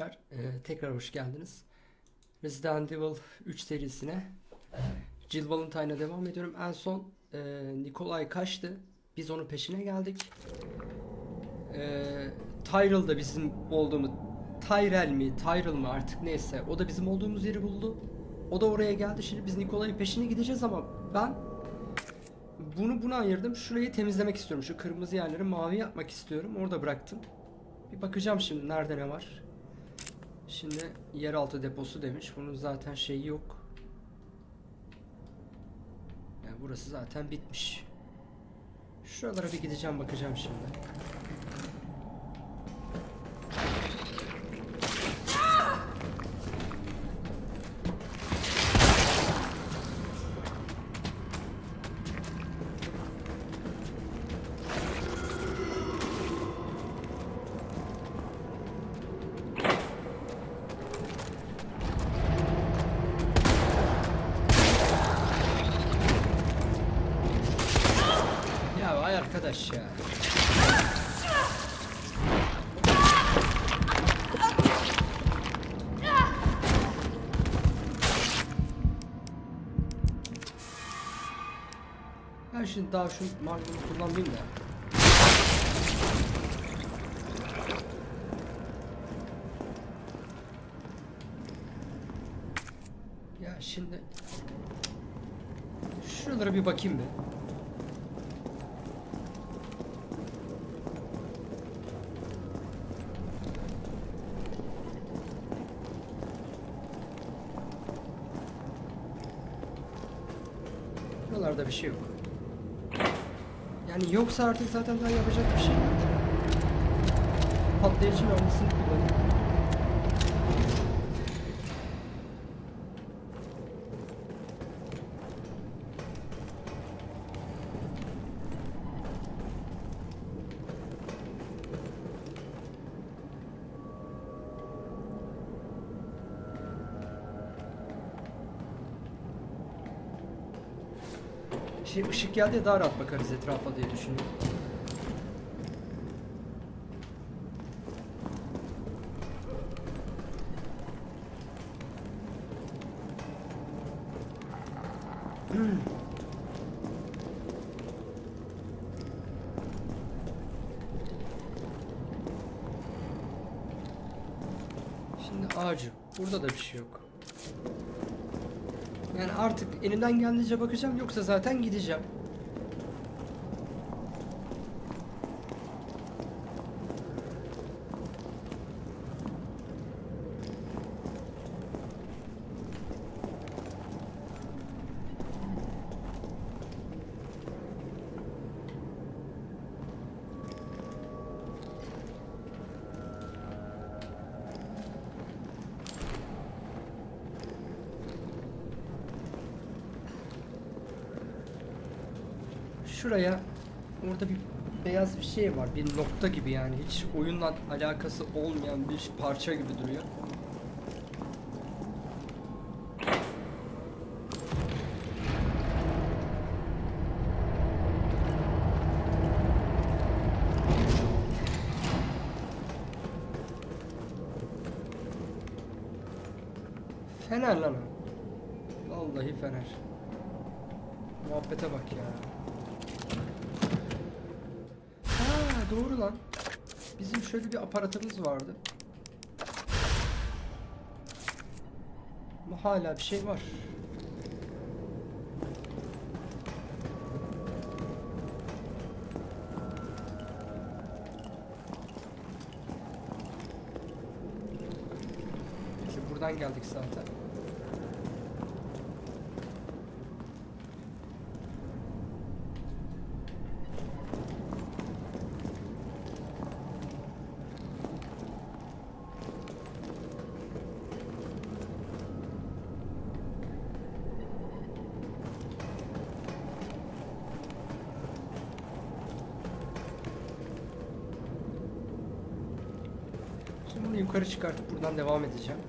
arkadaşlar. Ee, tekrar hoş geldiniz. Resident Evil 3 serisine Jill Valentine'a devam ediyorum. En son e, Nikolay kaçtı. Biz onun peşine geldik. E, Tyrell da bizim olduğumuz Tyrell mi, Tyrell mı artık neyse. O da bizim olduğumuz yeri buldu. O da oraya geldi. Şimdi biz Nikolay'ın peşine gideceğiz ama ben bunu buna ayırdım. Şurayı temizlemek istiyorum. Şu kırmızı yerleri mavi yapmak istiyorum. Orada bıraktım. Bir bakacağım şimdi nerede ne var. Şimdi yeraltı deposu demiş. Bunun zaten şeyi yok. Yani burası zaten bitmiş. Şuralara bir gideceğim bakacağım şimdi. Daha şu magnum kullanmayayım da. Ya şimdi şuralara bir bakayım bir. Buralarda bir şey yok. Yani yoksa artık zaten daha yapacak bir şey yok. Patlayıcı mermisini kullanayım. Şey ışık geldi ya daha rahat bakarız etrafa diye düşünüyorum. Şimdi ağacı. Burada da bir şey yok. Yani artık elimden geldiğince bakacağım yoksa zaten gideceğim. Şuraya orada bir beyaz bir şey var. Bir nokta gibi yani. Hiç oyunla alakası olmayan bir parça gibi duruyor. Fener lan o. Vallahi fener. Muhabbete bak ya. Ha doğru lan. Bizim şöyle bir aparatımız vardı. Ama hala bir şey var. Neyse buradan geldik zaten. yukarı çıkartıp buradan devam edeceğim.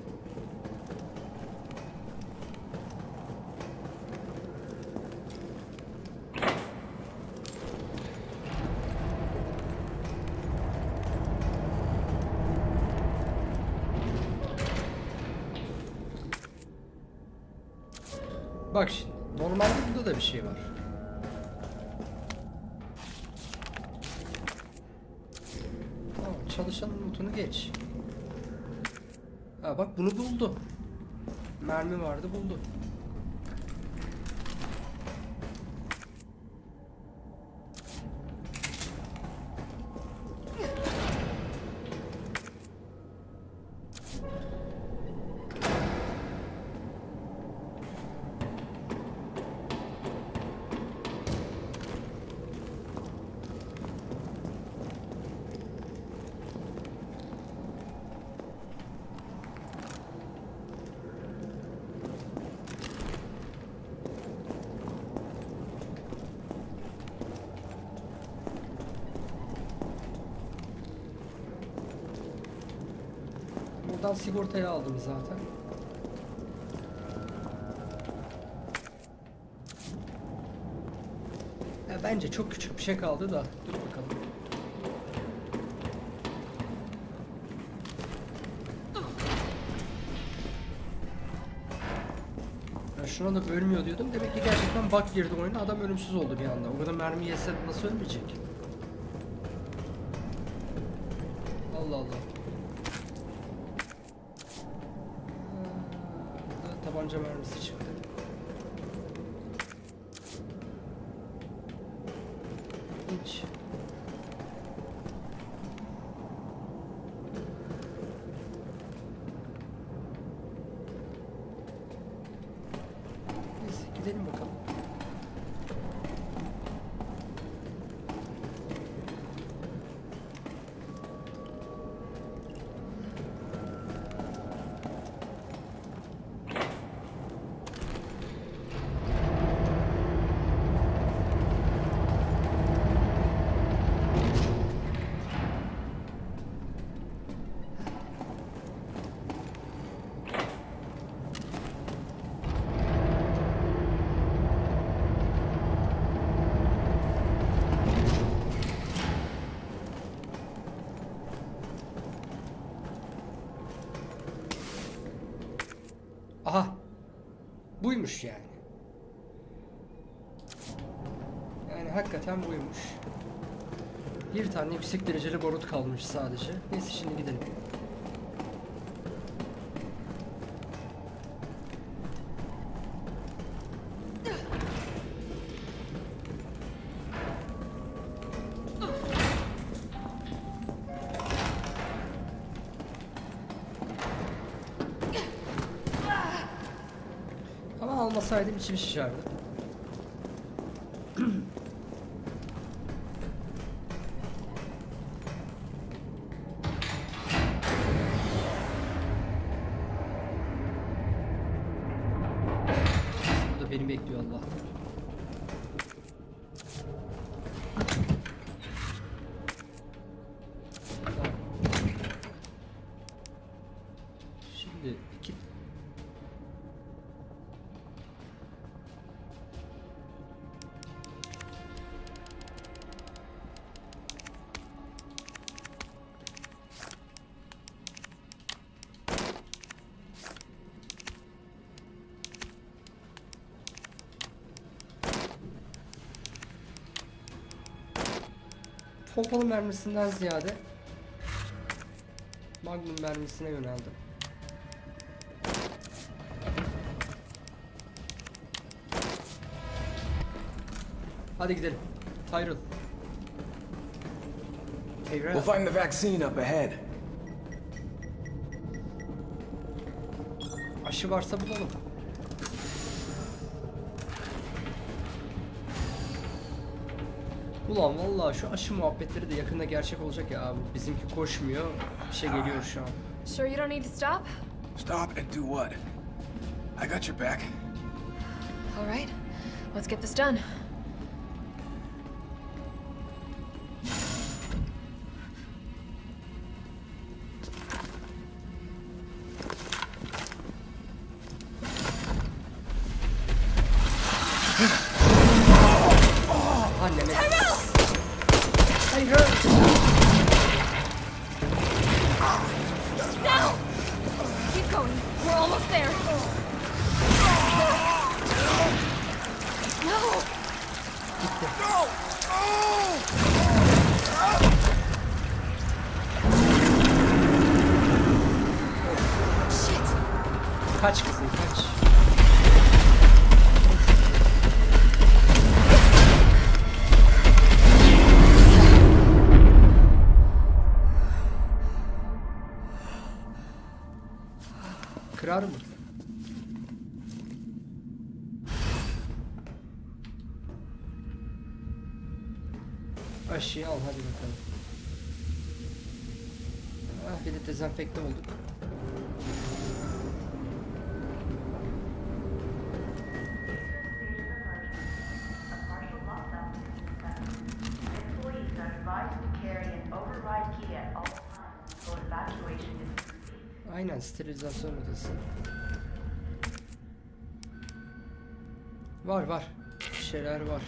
Bak şimdi normalde burada da bir şey var. Bak bunu buldu. Mermi vardı buldu. Buradan sigortayı aldım zaten. Ya bence çok küçük bir şey kaldı da. Dur bakalım. Şuna da ölmüyor diyordum. Demek ki gerçekten bug girdi oyuna. Adam ölümsüz oldu bir anda. O kadar mermi yese nasıl ölmeyecek? Allah Allah. Burada tabanca mermisi çıktı. Hiç. Neyse gidelim bakalım. Aha. Buymuş yani. Yani hakikaten buymuş. Bir tane yüksek dereceli barut kalmış sadece. Neyse şimdi gidelim. 你们寝室谁？Pompalı mermisinden ziyade Magnum mermisine yöneldim. Hadi gidelim. Tyrell. Tyrell. We'll find the vaccine up ahead. Aşı varsa bulalım. Ulan vallahi şu aşı muhabbetleri de yakında gerçek olacak ya abi. Bizimki koşmuyor. Bir şey geliyor şu an. Sure you don't need to stop? Stop and do what? I got your back. All right, let's get this done. Aşıyı al hadi bakalım. Ah bir de dezenfekte olduk. Aynen sterilizasyon odası. Var var. Bir şeyler var.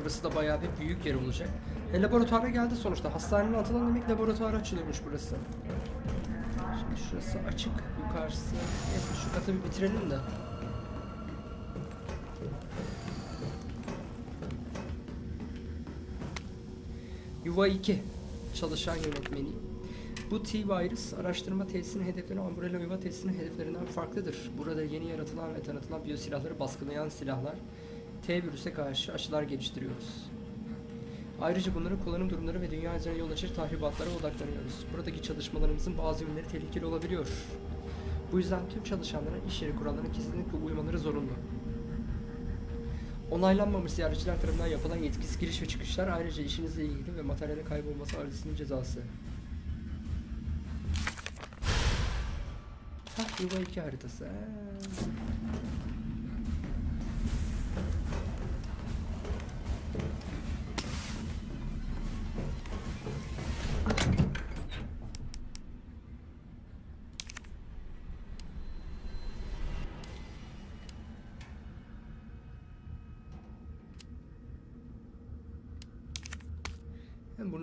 Burası da bayağı bir büyük yer olacak. E, laboratuvara geldi sonuçta. Hastanenin adından demek laboratuvar açılıyormuş burası. Şimdi şurası açık. Yukarısı. Neyse şu katı bir bitirelim de. Yuva 2 çalışan yönetmeni. Bu T-Virus araştırma tesisinin hedefleri Umbrella Yuva tesisinin hedeflerinden farklıdır. Burada yeni yaratılan ve tanıtılan biyosilahları baskılayan silahlar, T-Virüs'e karşı aşılar geliştiriyoruz. Ayrıca bunların kullanım durumları ve dünya üzerine yol açır tahribatlara odaklanıyoruz. Buradaki çalışmalarımızın bazı yönleri tehlikeli olabiliyor. Bu yüzden tüm çalışanların iş yeri kurallarına kesinlikle uymaları zorunlu. Onaylanmamış ziyaretçiler tarafından yapılan yetkisiz giriş ve çıkışlar ayrıca işinizle ilgili ve materyalin kaybolması arasının cezası. Hah yuva 2 haritası. Ha.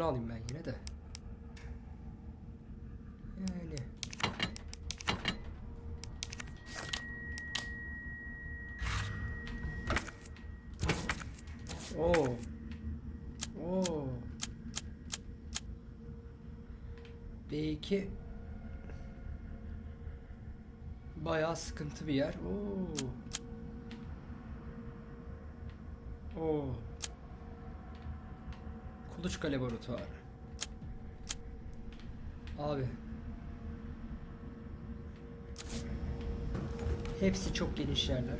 Alayım ben yine de. Yani. Oo. Oo. B2 Bayağı sıkıntı bir yer. Oo. Oo. Kuluçka laboratuvarı. Abi. Hepsi çok geniş yerler.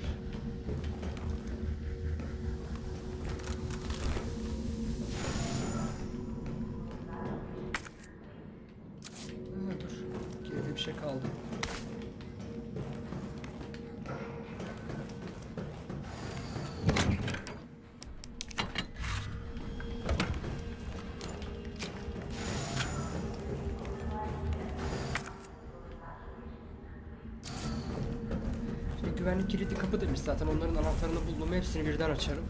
Zaten onların anahtarını buldum hepsini birden açarım.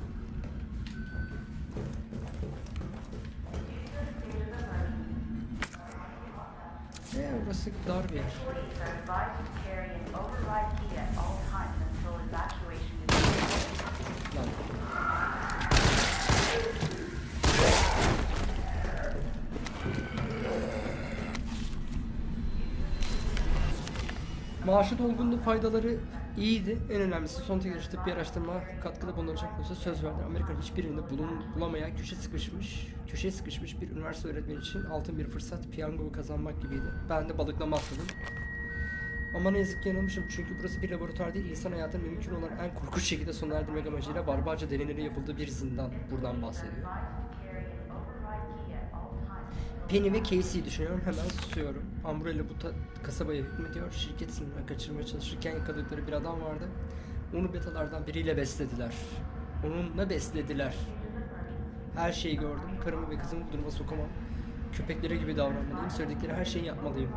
Ee, orası dar bir yer. Lan. Maaşı dolgunluğu faydaları iyiydi. En önemlisi son teknoloji tıbbi araştırma katkıda bulunacak olsa söz verdi. Amerika'nın hiçbirinde bulun, bulamayan köşe sıkışmış, köşeye sıkışmış bir üniversite öğretmeni için altın bir fırsat piyango kazanmak gibiydi. Ben de balıklama atladım. Ama ne yazık ki yanılmışım çünkü burası bir laboratuvar değil, insan hayatını mümkün olan en korkunç şekilde sona erdirmek amacıyla barbarca deneylerin yapıldığı bir zindan. Buradan bahsediyor. Advised to carry an override key at all times. Penny ve Casey'yi düşünüyorum. Hemen susuyorum. Umbrella bu kasabaya hükmediyor. Şirket sınırına kaçırmaya çalışırken yakaladıkları bir adam vardı. Onu betalardan biriyle beslediler. Onunla beslediler. Her şeyi gördüm. Karımı ve kızımı bu duruma sokamam. Köpeklere gibi davranmalıyım. Söyledikleri her şeyi yapmalıyım.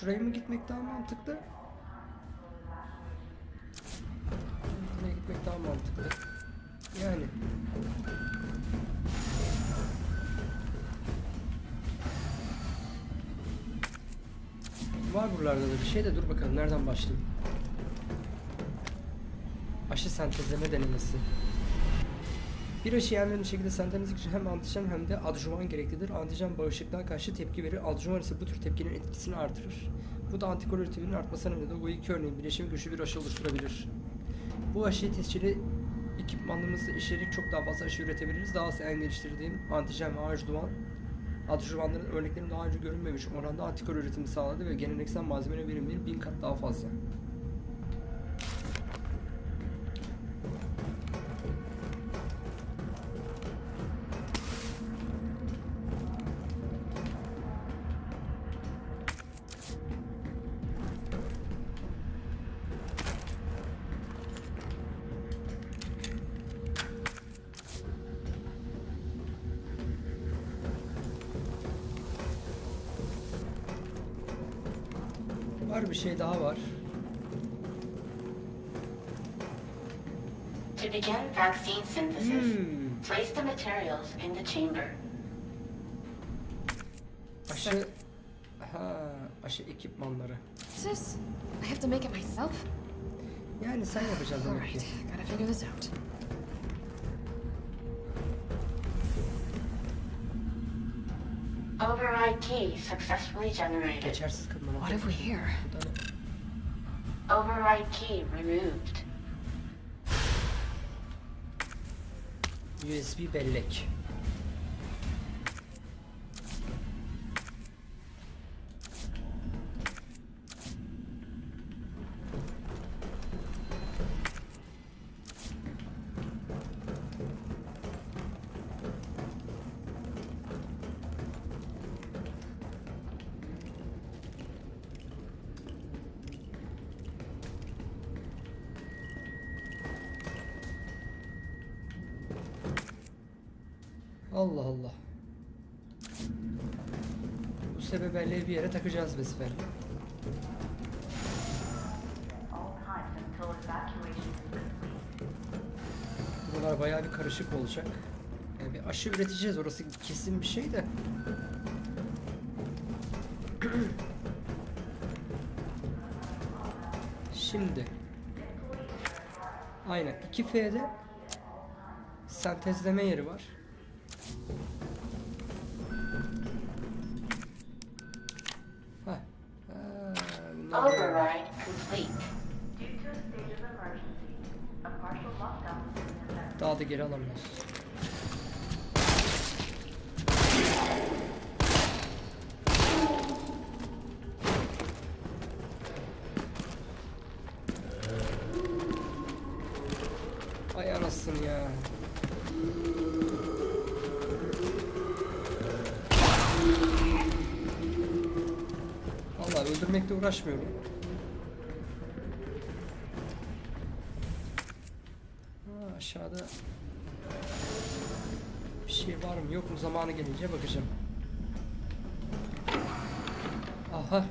Şuraya mı gitmek daha mantıklı? Buraya gitmek daha mantıklı. Yani. Var buralarda da bir şey de dur bakalım nereden başlayayım. Aşı sentezleme denemesi. Bir aşı en önemli şekilde sentezlemek için hem antijen hem de adjuvan gereklidir. Antijen bağışıklığa karşı tepki verir. Adjuvan ise bu tür tepkinin etkisini artırır. Bu da antikor üretiminin artmasına neden olur. Bu iki örneğin bileşimi güçlü bir aşı oluşturabilir. Bu aşıyı tescilli ekipmanlarımızla işleyerek çok daha fazla aşı üretebiliriz. Daha az en geliştirdiğim antijen ve adjuvan adjuvanların örneklerinin daha önce görünmemiş oranda antikor üretimi sağladı ve geleneksel malzemenin verimleri bin kat daha fazla. Var bir şey daha var. To begin vaccine synthesis, Hmm. place the materials in the chamber. Aşı... Ha, aşı ekipmanları. This? I have to make it myself? Yani sen yapacaksın demek ki. Alright, gotta figure this out. Override key successfully generated. Geçersiz What have we here? Bu da ne? Override key removed. USB bellek. Evacuation is complete. Buralar bayağı bir karışık olacak. Yani bir aşı üreteceğiz orası kesin bir şey de. Şimdi. Aynen 2F'de sentezleme yeri var. Da geri alamıyoruz. Ay anasını ya. Vallahi öldürmekle uğraşmıyorum. Mu zamanı gelince bakacağım. Aha.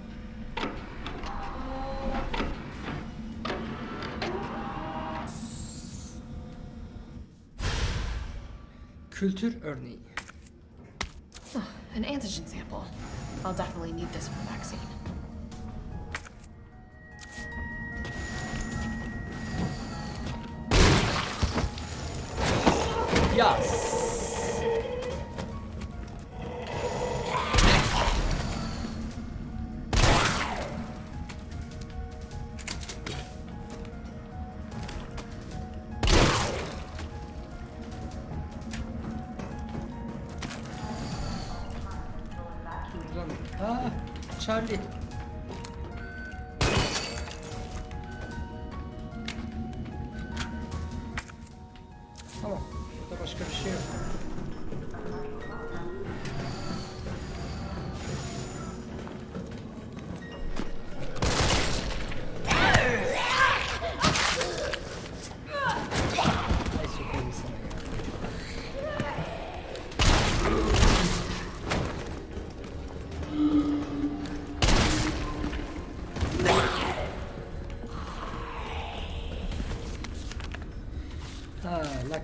Kültür örneği. Oh, an antigen sample. I'll definitely need this for the vaccine.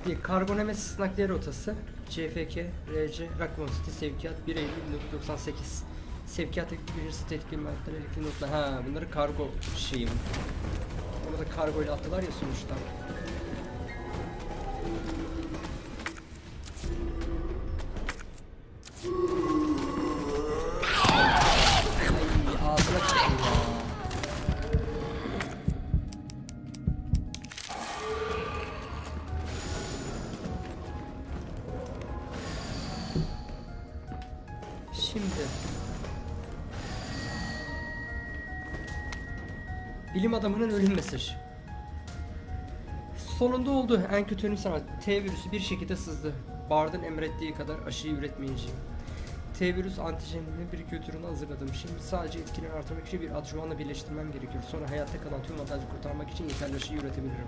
Şimdi Kargo Nemesis nakliye rotası CFK RC Rockmont City sevkiyat 1 Eylül 1998 Sevkiyat ekibinin tetkik maddeler elektriği notlar ha bunları kargo şeyi bu. Ama da kargo ile attılar ya sonuçta. Bilim adamının ölüm mesajı. Sonunda oldu. En kötü ölüm sana. T virüsü bir şekilde sızdı. Bard'ın emrettiği kadar aşıyı üretmeyeceğim. T virüs antijeninin bir kültürünü hazırladım. Şimdi sadece etkileri artırmak için bir adjuvanla birleştirmem gerekiyor. Sonra hayatta kalan tüm vatandaşı kurtarmak için yeterli aşıyı üretebilirim.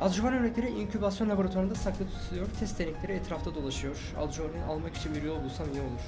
Adjuvan örnekleri inkübasyon laboratuvarında saklı tutuluyor. Test denekleri etrafta dolaşıyor. Adjuvanı almak için bir yol bulsam iyi olur.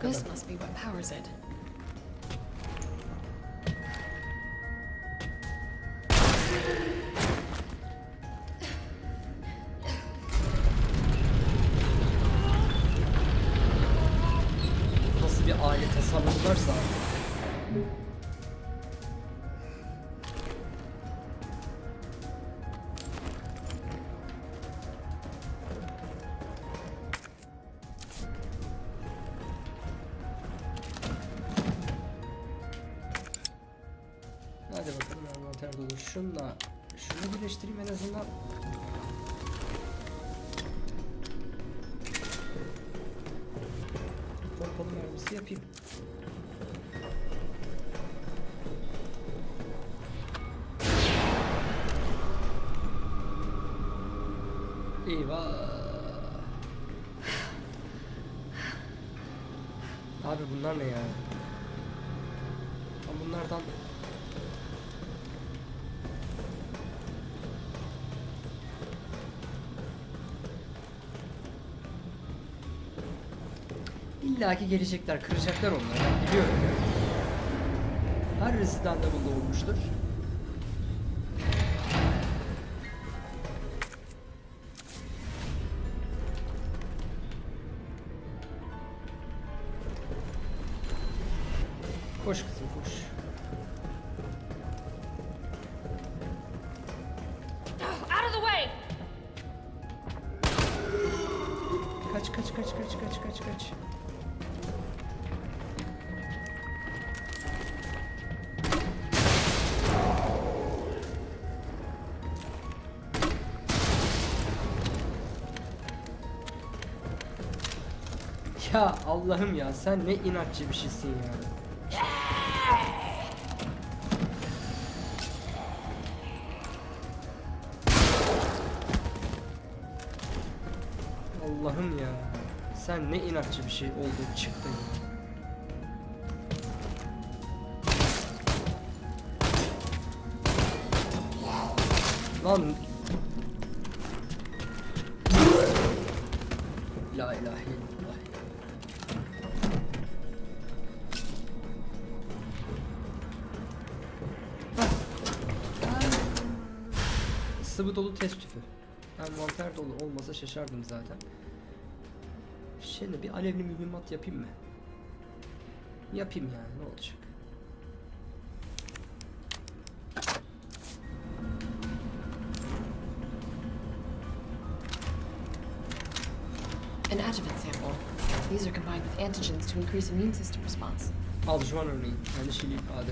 This must be what powers it. Şunla şunu birleştireyim en azından. Pompalı mermisi yapayım. Eyvah. İlla ki gelecekler, kıracaklar onları. Ben biliyorum. Her Resident Evil'da olmuştur. Allah'ım ya sen ne inatçı bir şeysin ya. Allah'ım ya. Sen ne inatçı bir şey oldun çıktın. Lan. Sıvı dolu test tüpü. Envanter dolu olmasa şaşardım zaten. Şimdi bir alevli mühimmat yapayım mı? Yapayım yani ne olacak? An adjuvant sample. These are combined with antigens to increase immune system response. Aljuvan örneği, yanlışıyla ifade.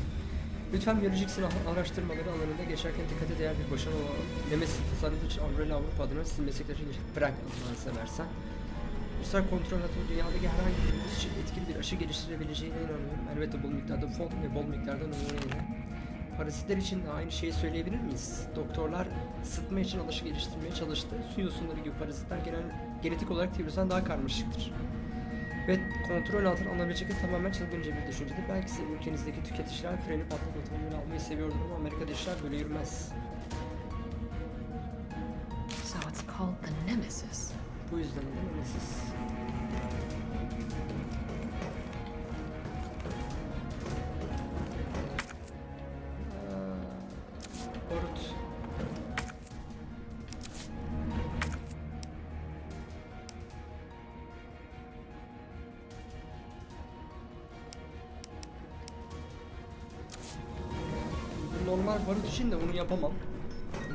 Lütfen biyolojik silah araştırmaları alanında geçerken dikkate değer bir başarı olan tasarımcı için Umbrella Avrupa adına sizin meslektaşın bırak Allah'ını seversen. Ruslar kontrol altında dünyadaki herhangi bir virüs için etkili bir aşı geliştirebileceğine inanıyorum. Elbette bol miktarda fon ve bol miktarda numuneyle. Parazitler için de aynı şeyi söyleyebilir miyiz? Doktorlar ısıtma için alışı geliştirmeye çalıştı. Su yosunları gibi parazitler genel, genetik olarak virüsten daha karmaşıktır. Ve kontrol altına alınabilecek tamamen çılgınca bir düşüncedir. Belki sizin ülkenizdeki tüketiciler freni patlatıp otomobil almayı seviyordur ama Amerika'da işler böyle yürümez. So it's called the Nemesis. Bu yüzden de Nemesis. İçin de bunu yapamam.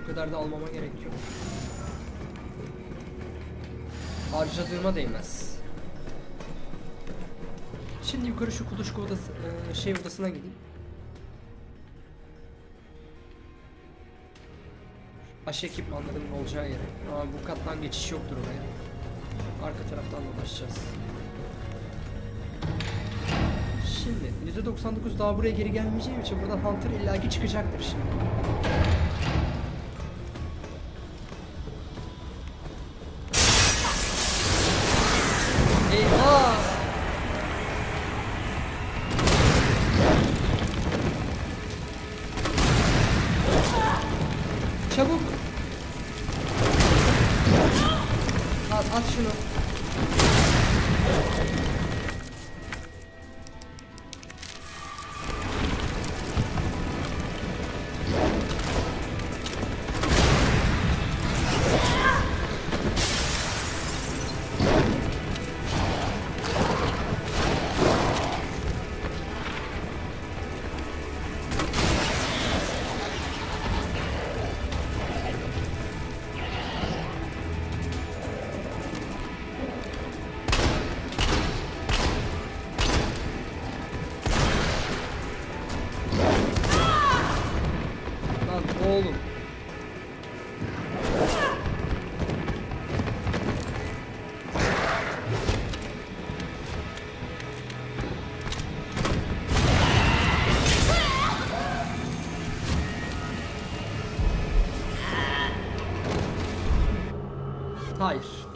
Bu kadar da almama gerek yok. Harcadığıma değmez. Şimdi yukarı şu kuluçka odası, e, şey odasına gideyim. Aşı ekipmanlarının olacağı yere. Ama bu kattan geçiş yoktur oraya. Arka taraftan dolaşacağız. Şimdi %99 daha buraya geri gelmeyeceğim için buradan Hunter illaki çıkacaktır şimdi. Eyvah! Çabuk! At, at şunu.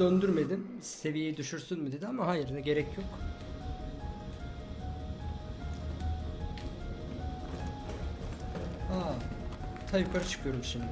Döndürmedim. Seviyeyi düşürsün mü dedi ama hayır, gerek yok. Ha, ta yukarı çıkıyorum şimdi.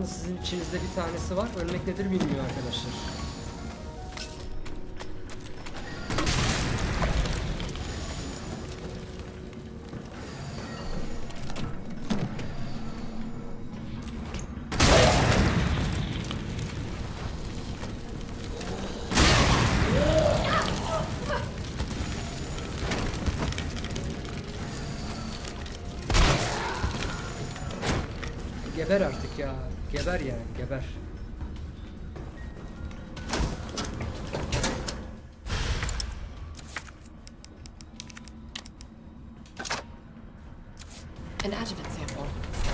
Yalnız sizin içinizde bir tanesi var. Ölmek nedir bilmiyor arkadaşlar. Geber yani geber. An adjuvant sample.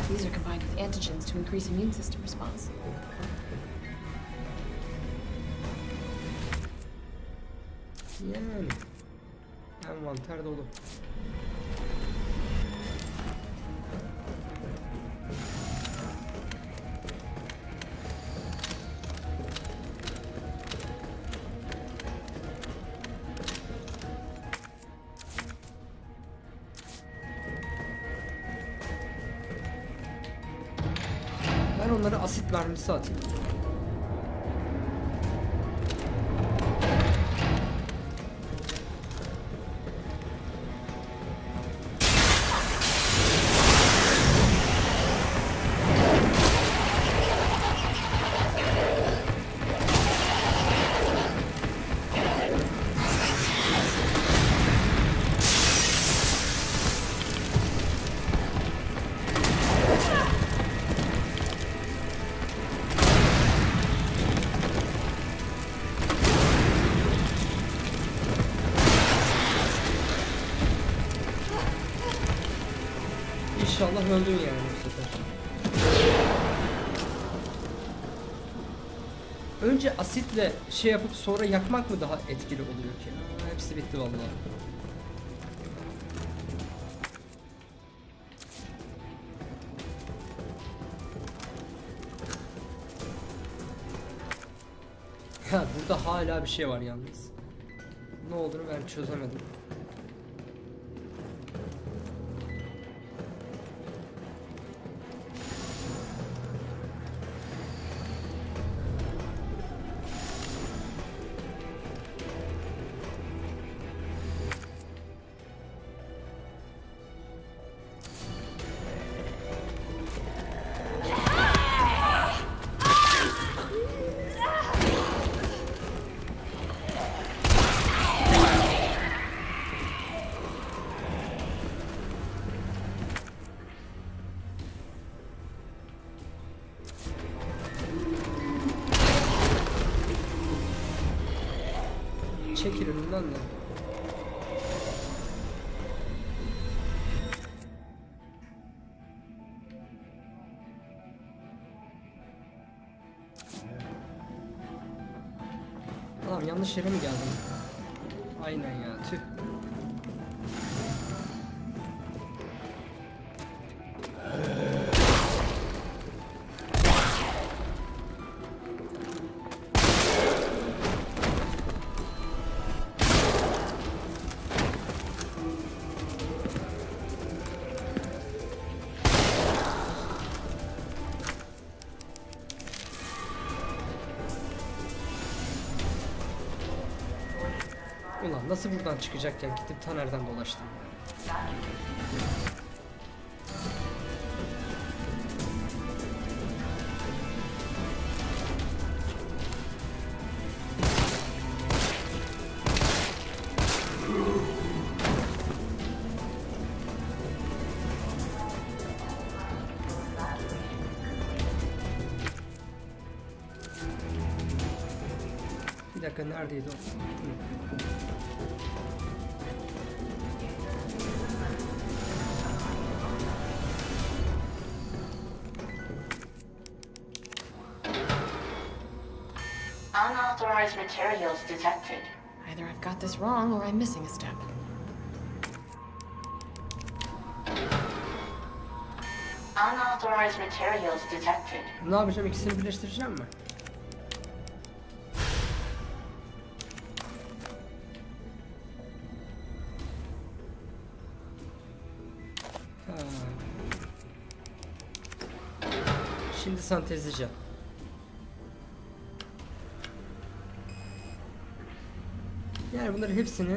These are combined with antigens to increase immune system response. Yani. Envanter dolu. Asit mermisi öldün yani bu sefer. Önce asitle şey yapıp sonra yakmak mı daha etkili oluyor ki? Hepsi bitti vallahi. Ya burada hala bir şey var yalnız. Ne olduğunu ben çözemedim. Önümden de. Tamam yanlış yere mi geldim? Nasıl buradan çıkacakken gidip Taner'den dolaştım. Bir dakika neredeydi o? Got this wrong or I'm missing a step. Unauthorized materials detected. Ne yapacağım? İkisini birleştireceğim mi? Ha. Şimdi sentezleyeceğim. Bunları hepsini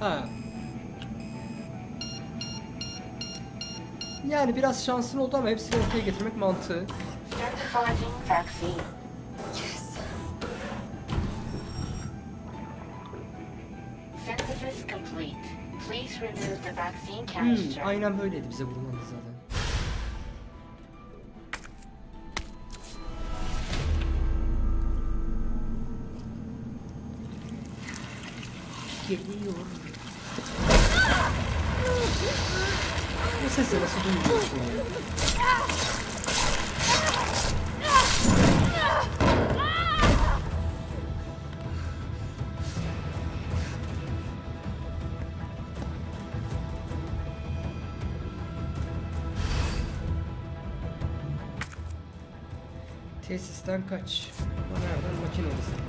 Ha. Yani biraz şansın oldu ama hepsini ortaya getirmek mantığı. Hmm, aynen böyleydi bize vurulmadı zaten. Geliyor. Bu sesi nasıl duyuyorsun Tesisten kaç. Ama nereden? Makine odası.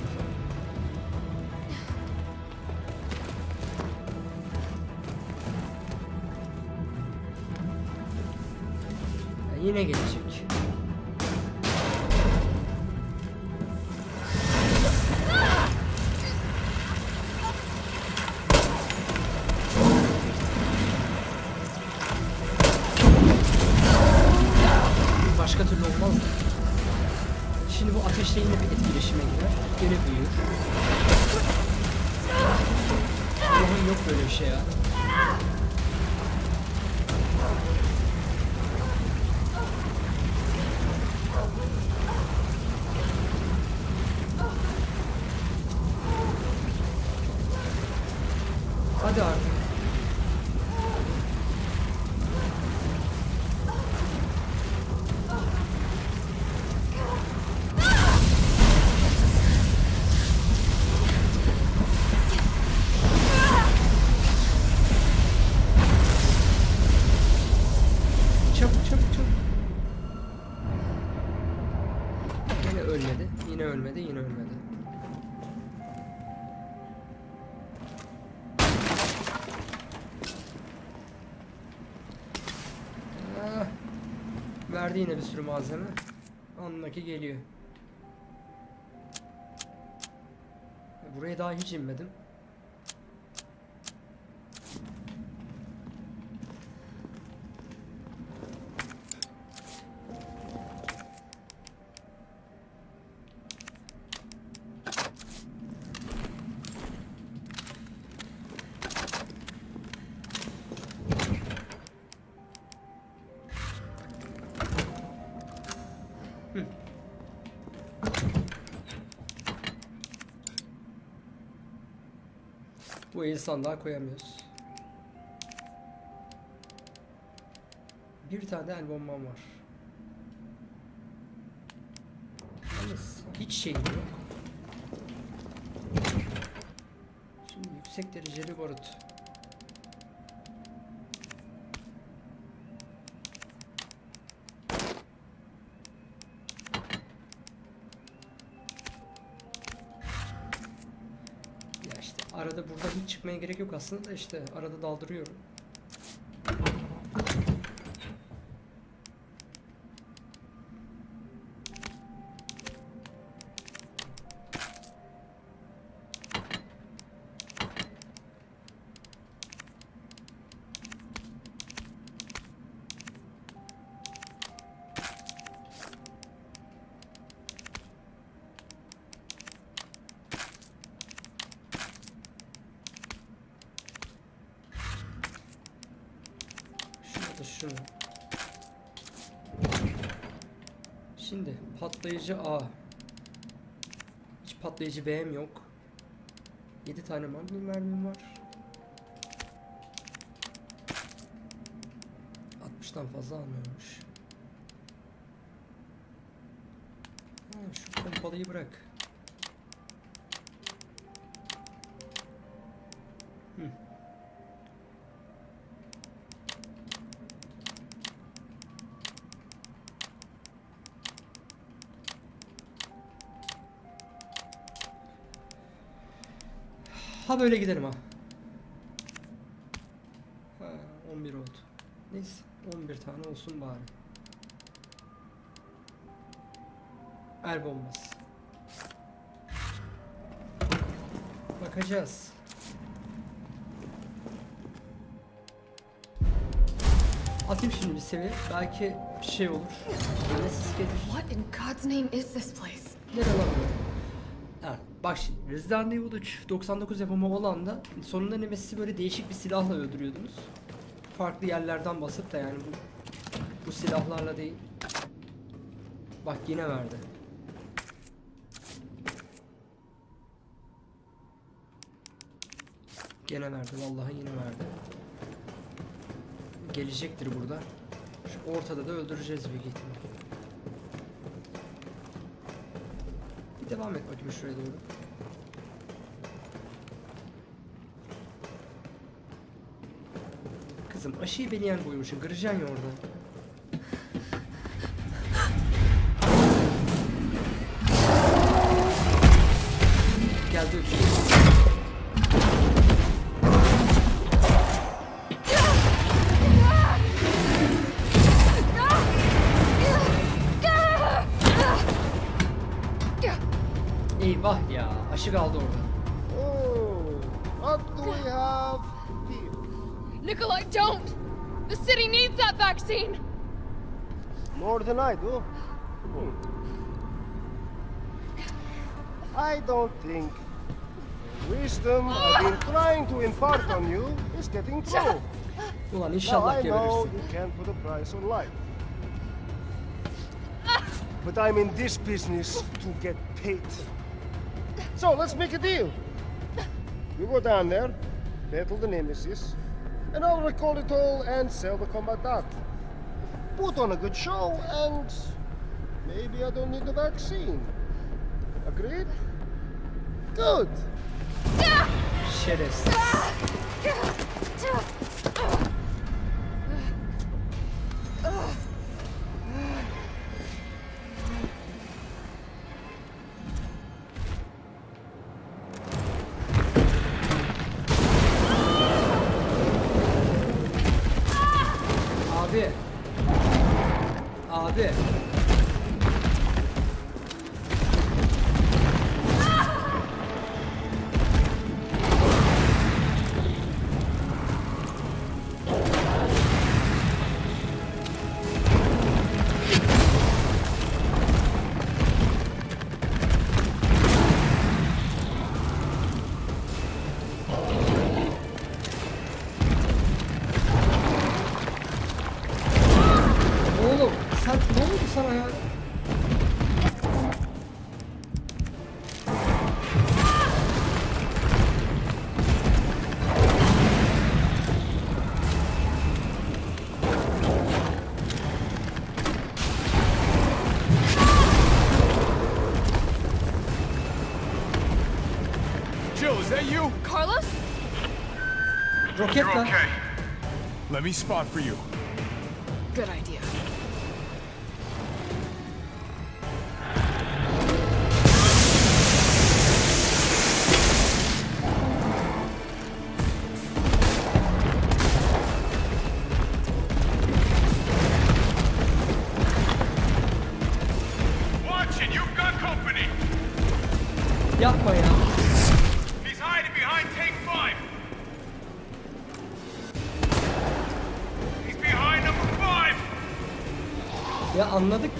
Allah'ım Çabuk çabuk çabuk. Yine ölmedi. Yine ölmedi. Yine ölmedi. Ah. Verdi yine bir sürü malzeme. Anlaki geliyor. Buraya daha hiç inmedim. Sandığa koyamıyoruz. Bir tane el bombam var. Yalnız hiç şeyim yok. Şimdi yüksek dereceli barut. Hiç çıkmaya gerek yok aslında da işte arada daldırıyorum. Patlayıcı A. Hiç patlayıcı B'm yok. 7 tane magnum mermim var. 60'tan fazla almıyormuş. Ha, şu pompalıyı bırak. Ha böyle giderim ha. Ha 11 oldu. Neyse 11 tane olsun bari. El bombası. Bakacağız. Atayım şimdi bir seviye. Belki bir şey olur. Yine sis gelir. What in God's name is this place? Nere lan bu? Bak şimdi Resident Evil 3 99 yapımı olan da sonunda Nemesis'i böyle değişik bir silahla öldürüyordunuz. Farklı yerlerden basıp da yani bu bu silahlarla değil. Bak yine verdi. Gene verdi vallahi yine verdi. Gelecektir burada. Şu ortada da öldüreceğiz büyük ihtimal. Bir devam et bakayım şuraya doğru. Kızım aşıyı beni yen koymuşsun. Kıracaksın ya orada. Do. Hmm. I don't think the wisdom I've been trying to impart on you is getting through. Ulan Now I know you can't put a price on life. But I'm in this business to get paid. So let's make a deal. You go down there, battle the Nemesis, and I'll recall it all and sell the combat dot. Put on a good show, and maybe I don't need the vaccine. Agreed? Good. Şerefsiz. Abi. Roket lan. Let me spot for you. Anladık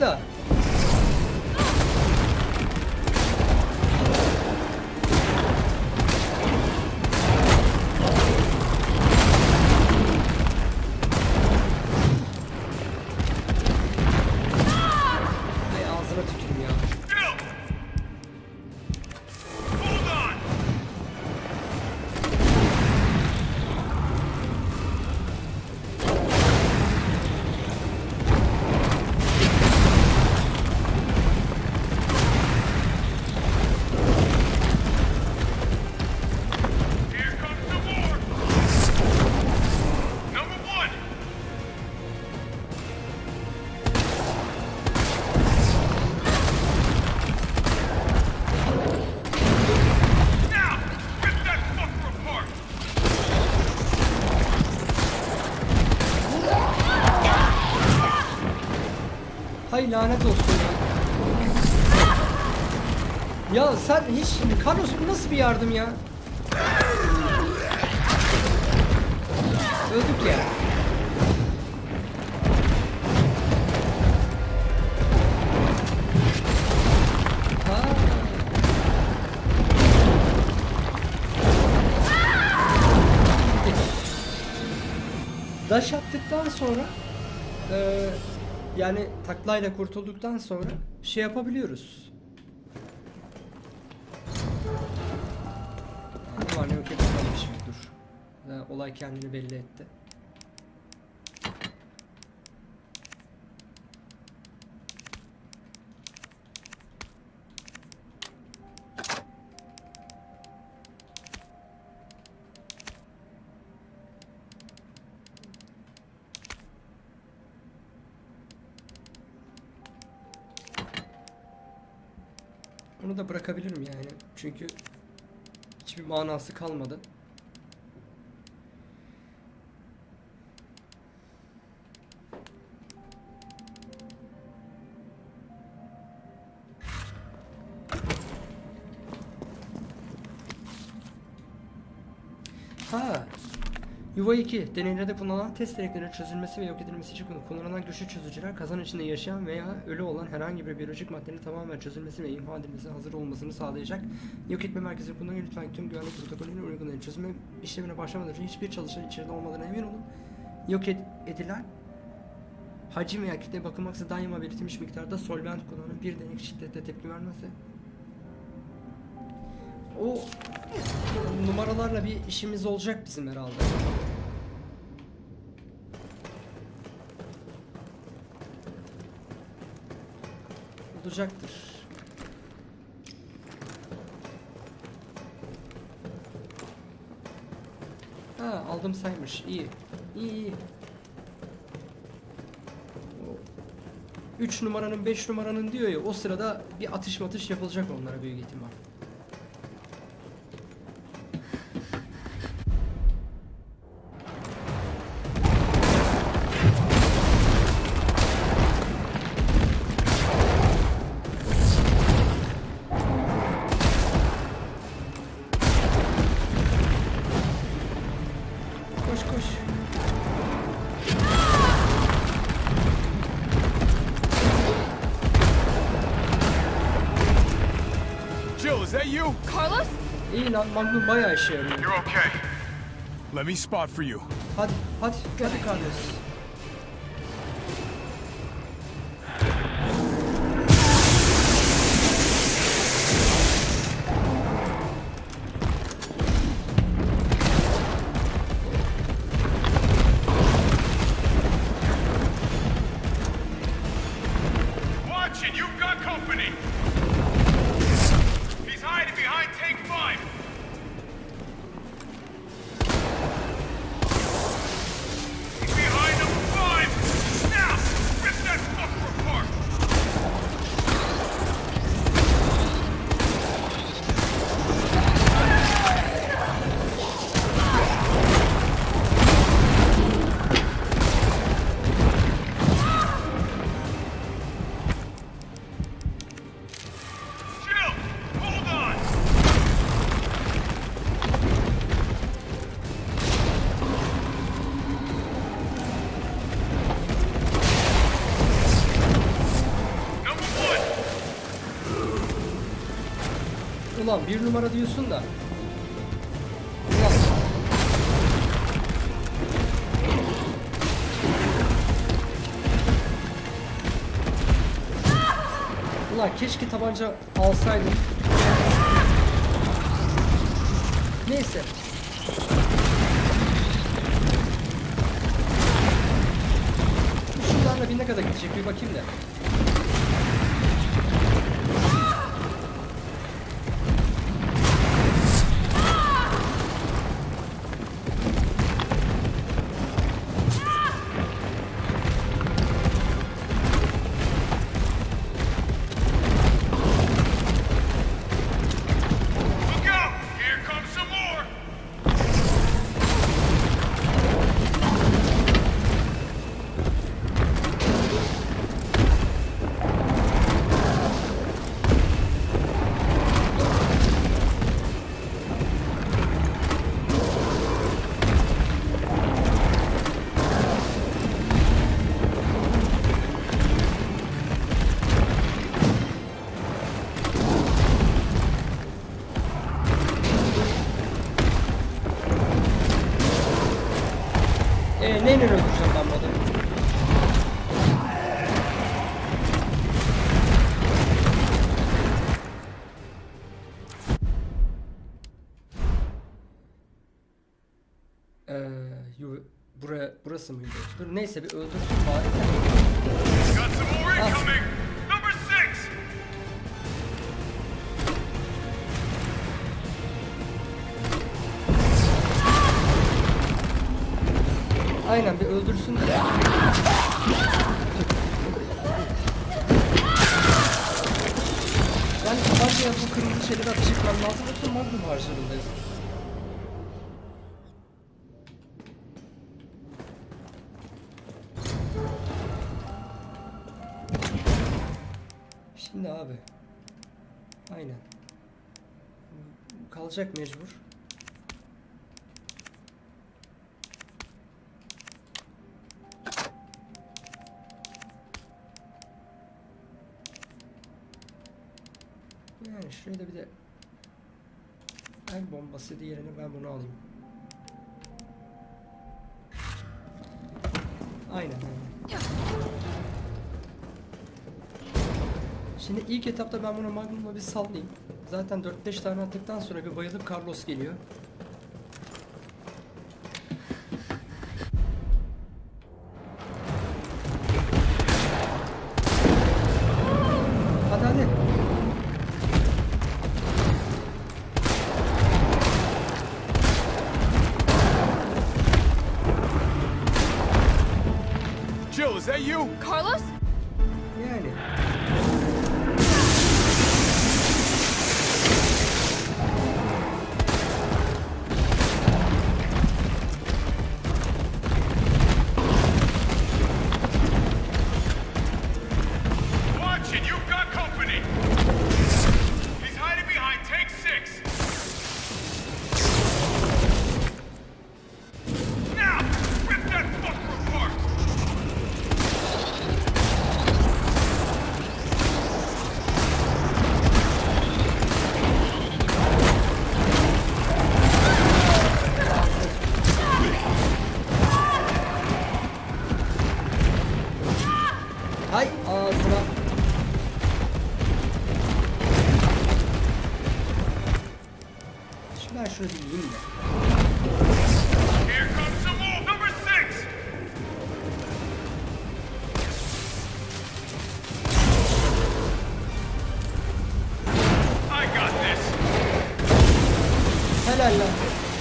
lanet olsun ya. Ya sen hiç Carlos bu nasıl bir yardım ya? Öldük ya. Daş attıktan sonra yani taklayla kurtulduktan sonra şey yapabiliyoruz. Var ne yok yapamamış dur. Olay kendini belli etti. Onu da bırakabilirim yani. Çünkü hiçbir manası kalmadı. Yuva 2. Deneylerde kullanılan test direklerinin çözülmesi ve yok edilmesi için kullanılan güçlü çözücüler kazan içinde yaşayan veya ölü olan herhangi bir biyolojik maddenin tamamen çözülmesi ve imha edilmesine hazır olmasını sağlayacak. Yok etme merkezi kullanın lütfen tüm güvenlik protokolünü uygulayın. Çözülme işlemine başlamadan önce hiçbir çalışan içeride olmadığına emin olun. Yok ed- edilen hacim veya kütleye bakılmaksa daima belirtilmiş miktarda solvent kullanın. Bir denek şiddette tepki vermezse o numaralarla bir işimiz olacak bizim herhalde. Olacaktır. Ha aldım saymış. İyi. İyi iyi. 3 numaranın 5 numaranın diyor ya o sırada bir atış matış yapılacak onlara büyük ihtimal. Lan Magnum bayağı işe yarıyor. You're okay. Let me spot for you. Hadi hadi hadi Carlos. Ulan bir numara diyorsun da. Ulan. Ulan keşke tabanca alsaydım. Neyse. Şunlarla bir ne kadar gidecek bir bakayım da. Neyse bir öldürsün bari. Six. Aynen bir öldürsün de. Yani tabancaya bu kırmızı şeyleri ateş etmem lazım yoksa magnum harcarındayız. içinde abi. Aynen. Kalacak mecbur. Yani şöyle bir de el bombası diğerini ben bunu alayım. Aynen. aynen. Şimdi ilk etapta ben buna Magnum'la bir sallayayım. Zaten 4-5 tane attıktan sonra bir bayılıp Carlos geliyor. Helal lan.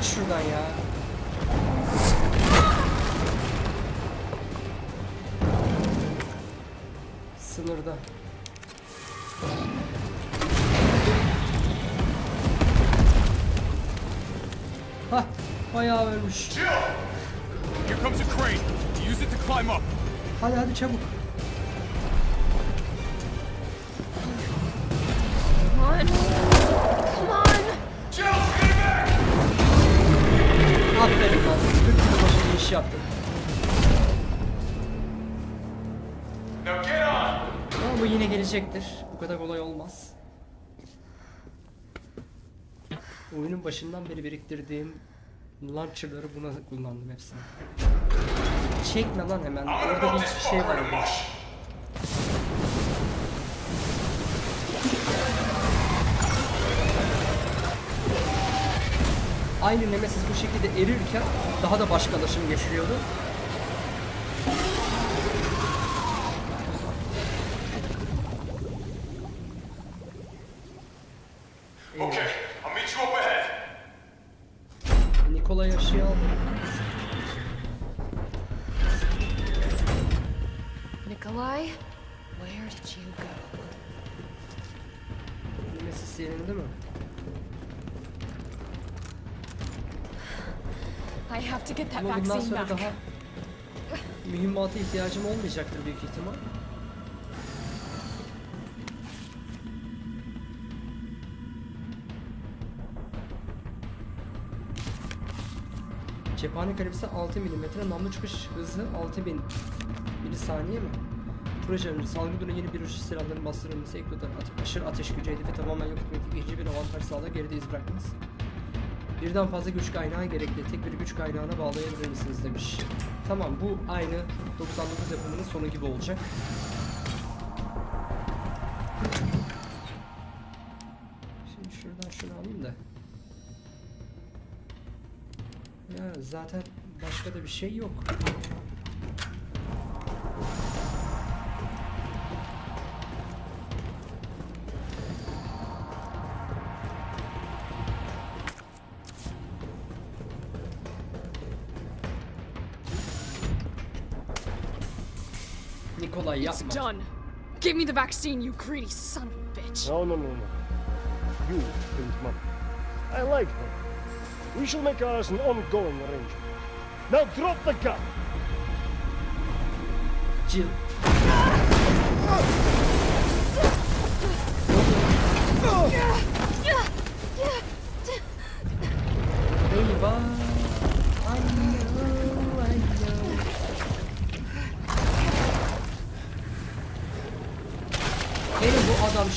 Kaç şuradan ya. Sınırda. Hah, bayağı ölmüş. Hadi hadi çabuk. Ama bu kadar kolay olmaz. Oyunun başından beri biriktirdiğim launcher'ları buna kullandım hepsini. Çekme lan hemen. Orada bir şey var. Aynı Nemesis bu şekilde erirken daha da başkalaşım geçiriyordu. To get that Ama bundan vaccine sonra back. daha mühimmata ihtiyacım olmayacaktır büyük ihtimal. Cephane kalibisi 6 mm, namlu çıkış hızı 6000 milisaniye mi? Proje öncesi salgı dönemi yeni bir uçuş silahların bastırılması ate aşırı ateş gücü hedefi tamamen yok etmek ikinci bir avantaj sağlar geride iz bırakmaz. Birden fazla güç kaynağı gerekli. Tek bir güç kaynağına bağlayabilir misiniz demiş. Tamam bu aynı 99 yapımının sonu gibi olacak. Şimdi şuradan şunu alayım da. Ya zaten başka da bir şey yok. It's yapma. done. Give me the vaccine, you greedy son of a bitch. No, no, no, no. You, Prince Mom. I like her. We shall make ours an ongoing arrangement. Now drop the gun! Jill. Ah!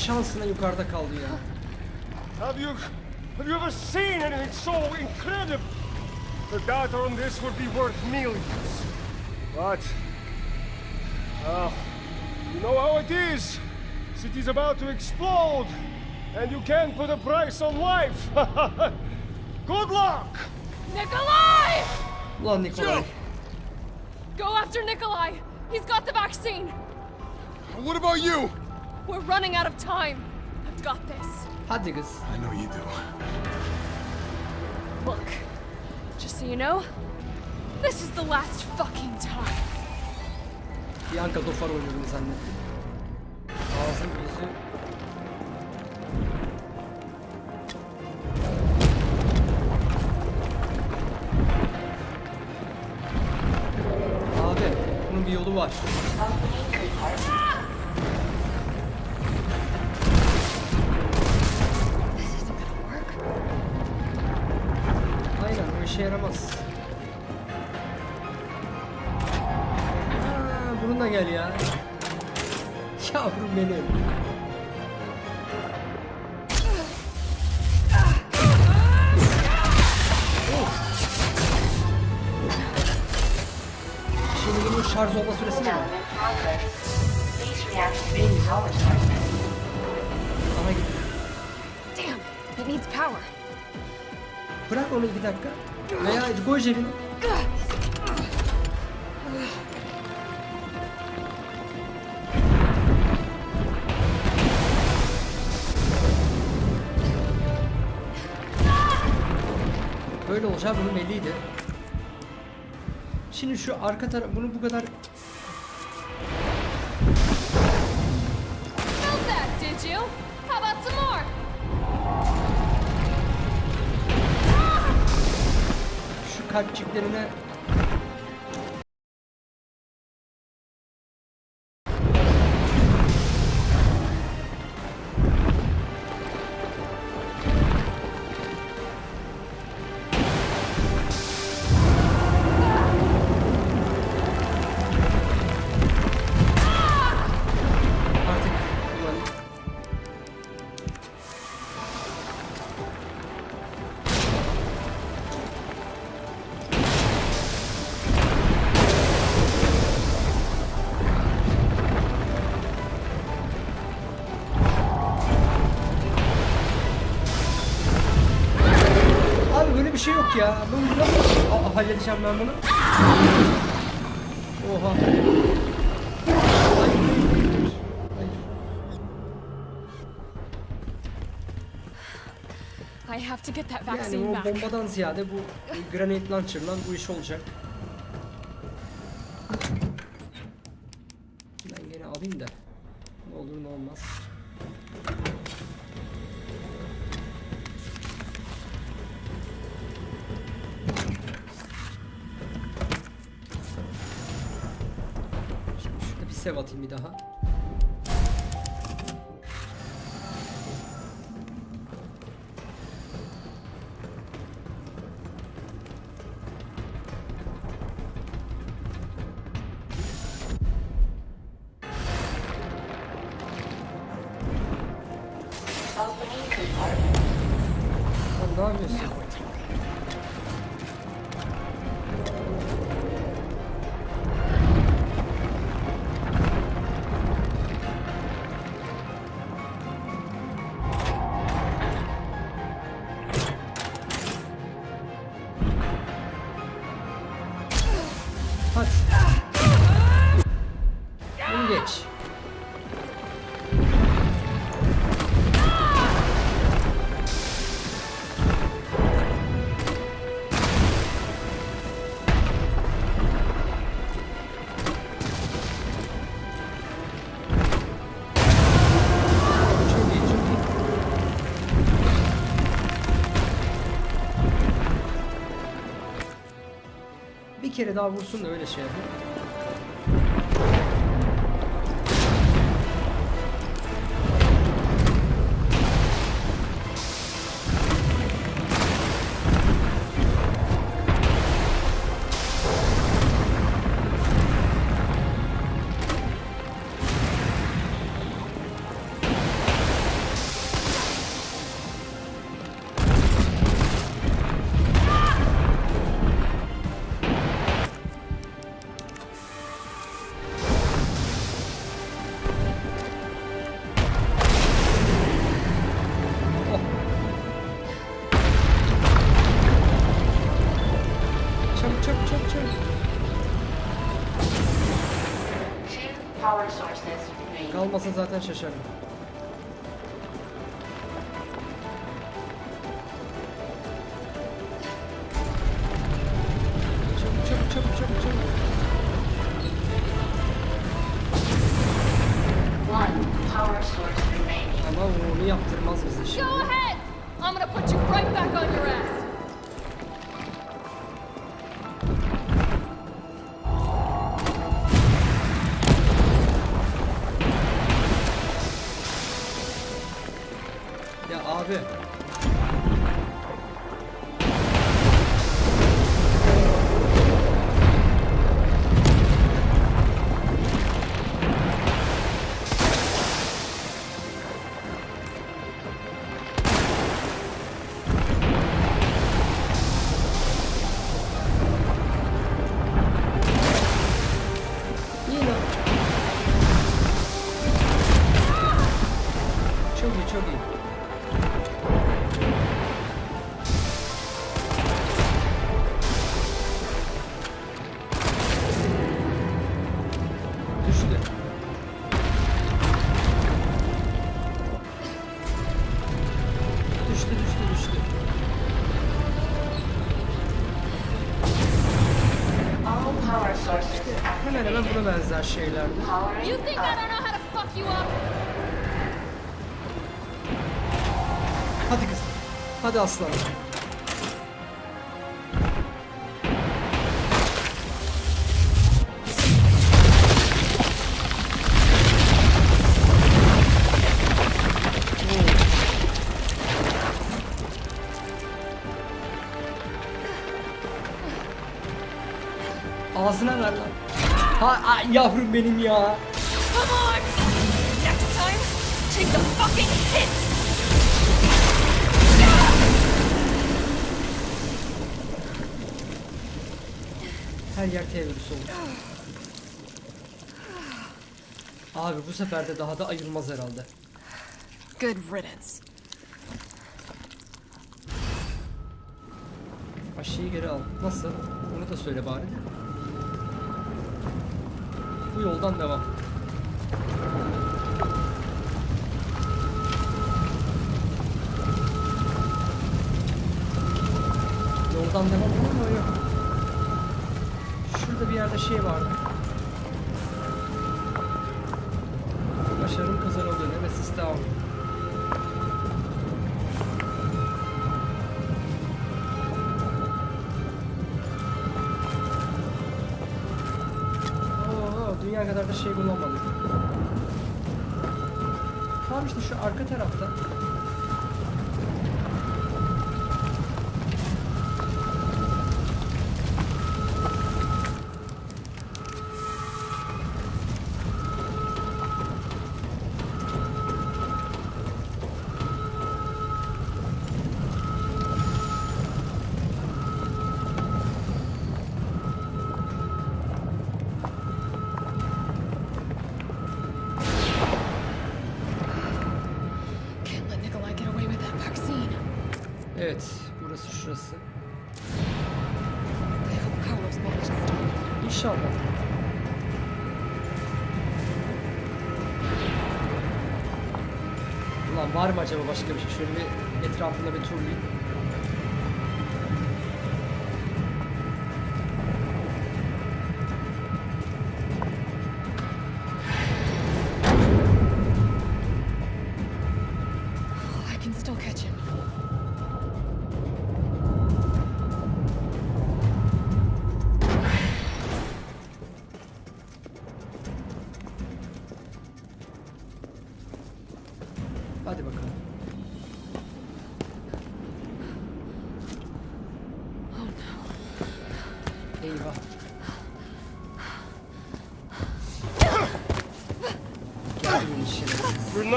Şansına yukarıda kaldı ya. Have you have you ever seen anything so incredible? The data on this would be worth millions. But well, you know how it is. City's about to explode, and you can't put a price on life. Good luck! Nikolai! Ulan Nikolay. Go after Nikolai! He's got the vaccine! What about you? We're running out of time. I've got this. Hadi kız. I know you do. Look, just so you know, this is the last fucking time. Bianca Dofar oynadığını zannettim. Ağzım yüzü. Abi bunun bir yolu var. Dakika. Veya cebine. Böyle olacağı bunun belliydi. Şimdi şu arka taraf bunu bu kadar yok ya. Bunu nasıl Aa, halledeceğim ben bunu? Oha. Hayır. Hayır. I have to get that Yani vaccine o back. bombadan ziyade bu granate launcher'la bu iş olacak. Kere daha vursun da öyle şey yapayım. Kalmasa zaten şaşarım. Powering You think I don't know how to fuck you up? Hadi kızım. Hadi aslanım. Yavrum benim ya. Come on! Next time, take the fucking hit! Her yer T virüsü oldu. Abi bu sefer de daha da ayılmaz herhalde. Good riddance. Aşıyı geri al. Nasıl? Onu da söyle bari. Bu yoldan devam. Yoldan devam olur mu? Yok. Şurada bir yerde şey vardı. Da şey bulamadım. Tamam işte şu arka tarafta. Acaba başka bir şey? Şöyle bir etrafında bir turlayayım.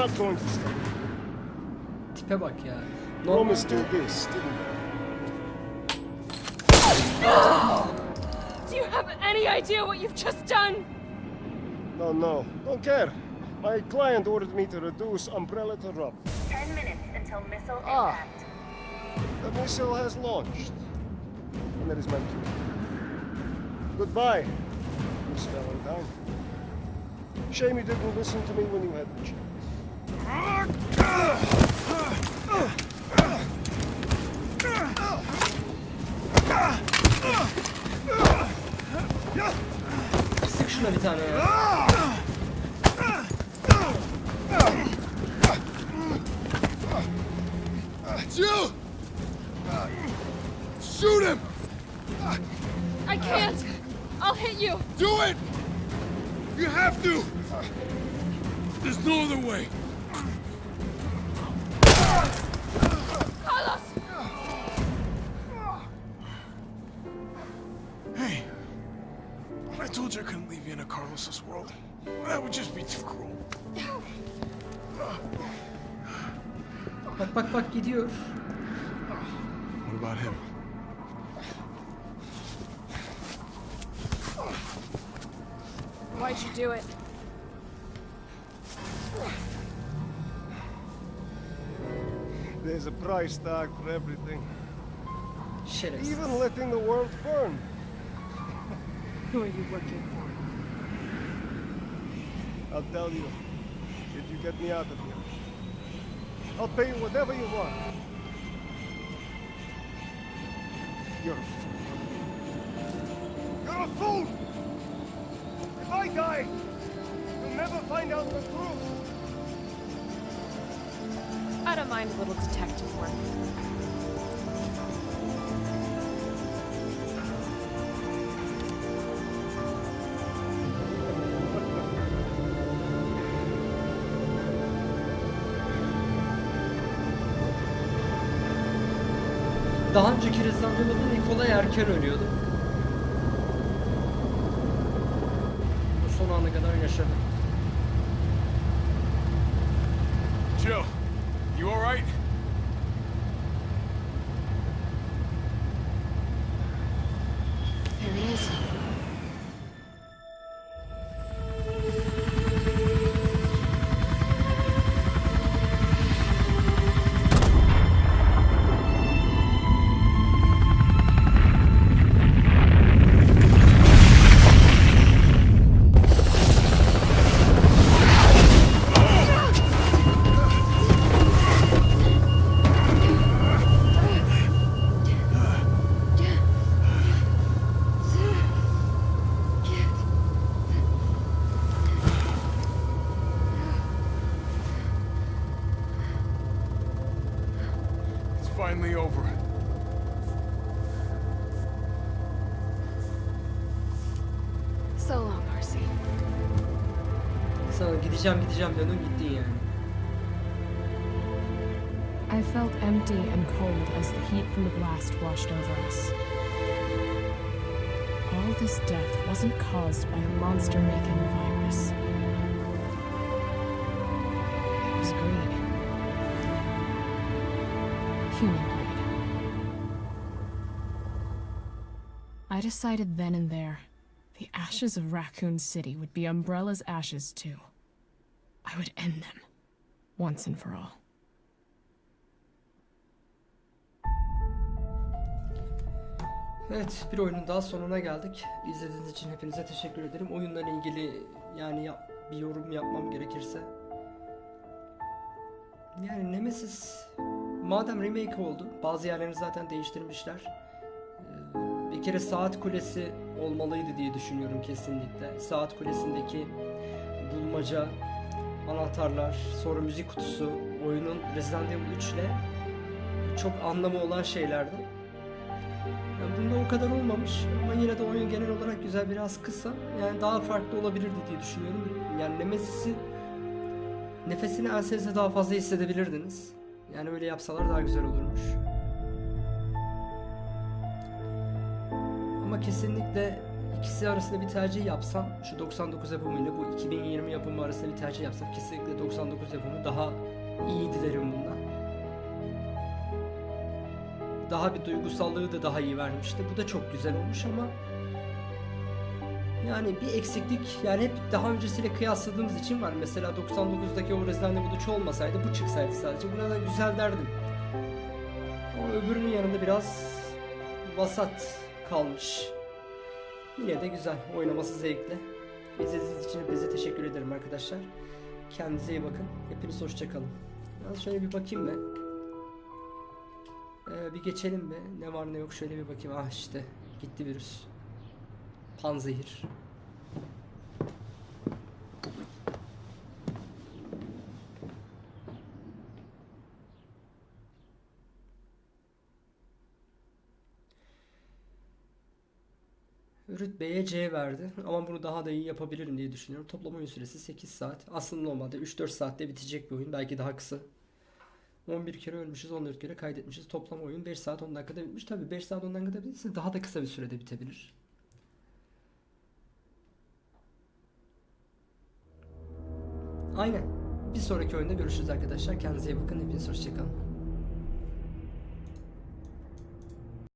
Not going to stop. Tipe bak ya. Promised Normalde you this, didn't we? Do you have any idea what you've just done? No, no. Don't care. My client ordered me to reduce Umbrella to rubble. Ten minutes until missile Ah. impact. The missile has launched. And that is my cue. Goodbye, Miss Valentine. Shame you didn't listen to me when you had the chance. Sık şuna bir tane ya. Gidiyor. What about him? Why'd you do it? There's a price tag for everything. Şerefsiz. Even letting the world burn. Who are you working for? I'll tell you. If you get me out of here. I'll pay you whatever you want. You're a fool. You're a fool! If I die, you'll never find out the truth. I don't mind a little detective work. Daha önceki Resident Evil'da Nikolay erken ölüyordu. Son ana kadar yaşadı. Gideceğim gideceğim gittin yani. I felt empty and cold as the heat from the blast washed over us. All this death wasn't caused by a monster making virus. It was greed. Human greed. I decided then and there the ashes of Raccoon City would be Umbrella's ashes too. I would end them, once and for all. Evet bir oyunun daha sonuna geldik. İzlediğiniz için hepinize teşekkür ederim. Oyunla ilgili yani yap- bir yorum yapmam gerekirse. Yani Nemesis madem remake oldu bazı yerlerini zaten değiştirmişler. Ee, Bir kere saat kulesi olmalıydı diye düşünüyorum kesinlikle. Saat kulesindeki bulmaca, anahtarlar, sonra müzik kutusu oyunun Resident Evil 3 ile çok anlamı olan şeylerdi. Yani bunda o kadar olmamış ama yine de oyun genel olarak güzel biraz kısa. Yani daha farklı olabilirdi diye düşünüyorum. Yani Nemesis'i Nefesini ensenize daha fazla hissedebilirdiniz. Yani öyle yapsalar daha güzel olurmuş. Ama kesinlikle ikisi arasında bir tercih yapsam, şu 99 yapımıyla bu 2020 yapımı arasında bir tercih yapsam kesinlikle 99 yapımı daha iyiydi derim bundan. Daha bir duygusallığı da daha iyi vermişti. Bu da çok güzel olmuş ama yani bir eksiklik yani hep daha öncesiyle kıyasladığımız için var. Mesela 99'daki o Resident Evil 3 olmasaydı bu çıksaydı sadece. Buna da güzel derdim. Ama öbürünün yanında biraz vasat kalmış. Yine de güzel. Oynaması zevkli. İzlediğiniz için hepinize teşekkür ederim arkadaşlar. Kendinize iyi bakın. Hepiniz hoşçakalın. Ben şöyle bir bakayım be. Ee, bir geçelim be. Ne var ne yok şöyle bir bakayım. Ah işte gitti virüs. Panzehir. Rütbeye C verdi ama bunu daha da iyi yapabilirim diye düşünüyorum. Toplam oyun süresi 8 saat. Aslında normalde 3-4 saatte bitecek bir oyun. Belki daha kısa. 11 kere ölmüşüz, 14 kere kaydetmişiz. Toplam oyun 5 saat 10 dakikada bitmiş. Tabii 5 saat 10 dakikada bitse daha da kısa bir sürede bitebilir. Aynen. Bir sonraki oyunda görüşürüz arkadaşlar. Kendinize iyi bakın. Hepiniz hoşçakalın.